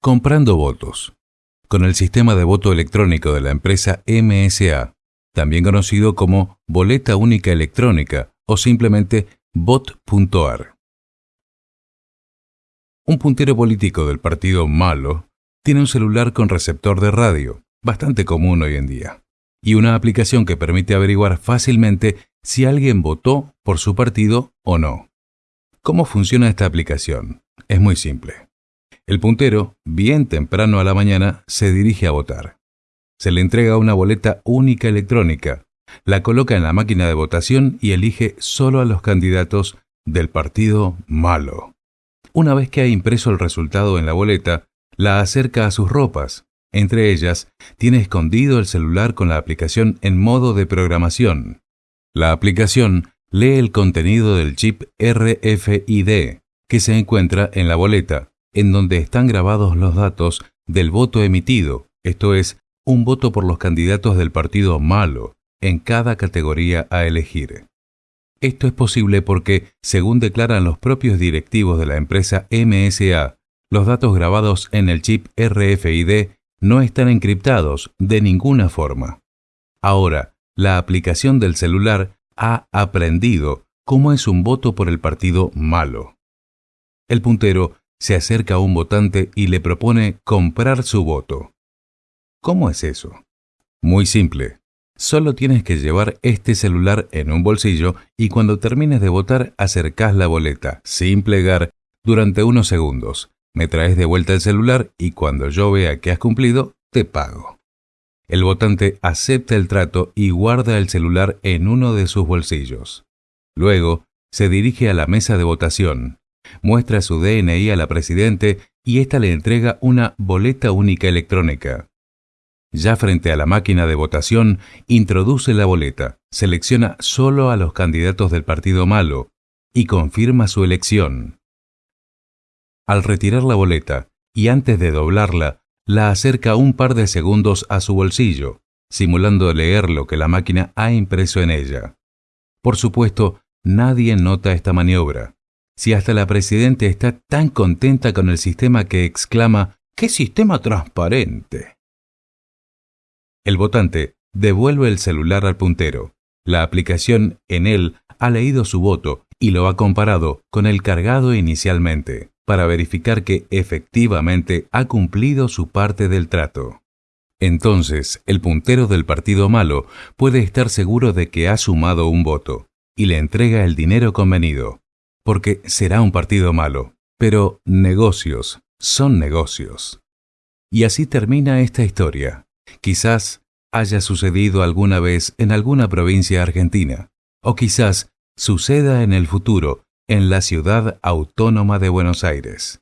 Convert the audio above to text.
Comprando votos. Con el sistema de voto electrónico de la empresa MSA, también conocido como Boleta Única Electrónica o simplemente bot.ar. Un puntero político del partido malo tiene un celular con receptor de radio, bastante común hoy en día, y una aplicación que permite averiguar fácilmente si alguien votó por su partido o no. ¿Cómo funciona esta aplicación? Es muy simple. El puntero, bien temprano a la mañana, se dirige a votar. Se le entrega una boleta única electrónica, la coloca en la máquina de votación y elige solo a los candidatos del partido malo. Una vez que ha impreso el resultado en la boleta, la acerca a sus ropas. Entre ellas, tiene escondido el celular con la aplicación en modo de programación. La aplicación lee el contenido del chip RFID que se encuentra en la boleta, en donde están grabados los datos del voto emitido, esto es, un voto por los candidatos del partido malo, en cada categoría a elegir. Esto es posible porque, según declaran los propios directivos de la empresa MSA, los datos grabados en el chip RFID no están encriptados de ninguna forma. Ahora, la aplicación del celular ha aprendido cómo es un voto por el partido malo. El puntero se acerca a un votante y le propone comprar su voto. ¿Cómo es eso? Muy simple. Solo tienes que llevar este celular en un bolsillo y cuando termines de votar acercás la boleta, sin plegar, durante unos segundos. Me traes de vuelta el celular y cuando yo vea que has cumplido, te pago. El votante acepta el trato y guarda el celular en uno de sus bolsillos. Luego, se dirige a la mesa de votación, muestra su DNI a la Presidente y ésta le entrega una boleta única electrónica. Ya frente a la máquina de votación, introduce la boleta, selecciona solo a los candidatos del partido malo y confirma su elección. Al retirar la boleta y antes de doblarla, la acerca un par de segundos a su bolsillo, simulando leer lo que la máquina ha impreso en ella. Por supuesto, nadie nota esta maniobra. Si hasta la Presidente está tan contenta con el sistema que exclama, ¡qué sistema transparente! El votante devuelve el celular al puntero. La aplicación en él ha leído su voto y lo ha comparado con el cargado inicialmente para verificar que efectivamente ha cumplido su parte del trato. Entonces, el puntero del partido malo puede estar seguro de que ha sumado un voto y le entrega el dinero convenido, porque será un partido malo, pero negocios son negocios. Y así termina esta historia quizás haya sucedido alguna vez en alguna provincia argentina, o quizás suceda en el futuro en la ciudad autónoma de Buenos Aires.